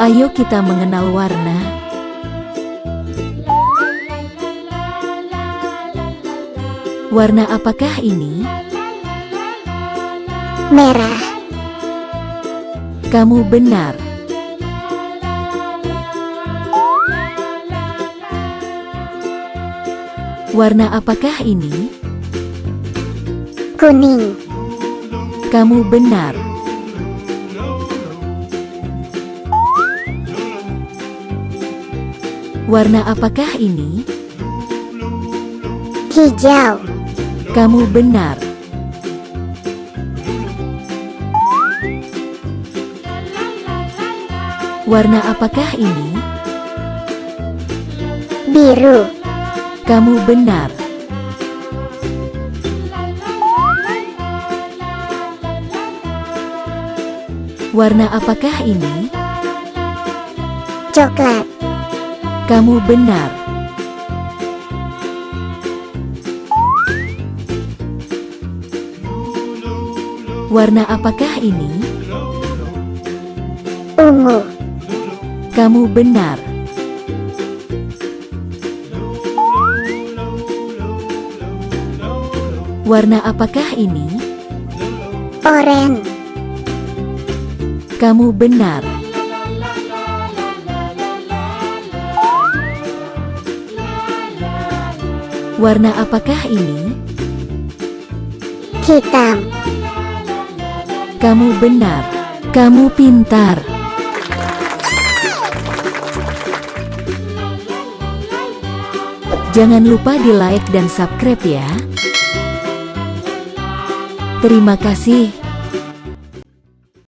Ayo kita mengenal warna. Warna apakah ini? merah, Kamu benar. Warna apakah ini? kuning, Kamu benar. Warna apakah ini? hijau, Kamu benar. Warna apakah ini? biru, Kamu benar. Warna apakah ini? coklat, Kamu benar. Warna apakah ini? ungu, Kamu benar. Warna apakah ini? oranye, Kamu benar. Warna apakah ini? hitam, Kamu benar. Kamu pintar. Jangan lupa di like dan subscribe ya. Terima kasih.